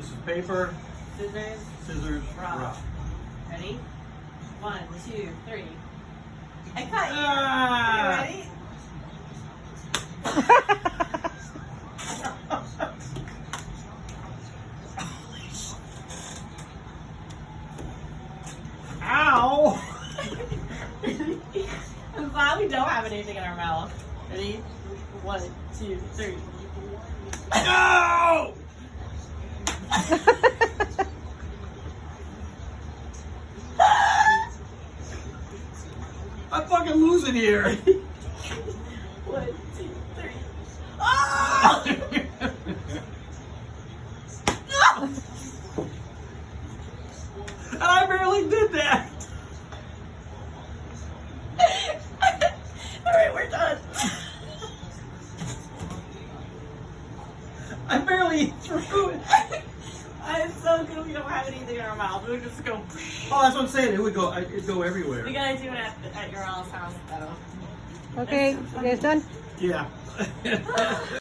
This is paper, Scissors, scissors, Rock. rock. ready? One, two, three. I cut you. Ah! You ready? Ow! I'm glad we don't have anything in our mouth. Ready? One, two, three. No! I'm fucking losing here. One, two, three. Oh! and I barely did that. Alright, we're done. I barely threw it. I'm good we don't have anything in our mouth. We just go. Oh, that's what I'm saying. It would go. It'd go everywhere. We gotta do it at, at your all's house though. Okay, you guys done? Yeah.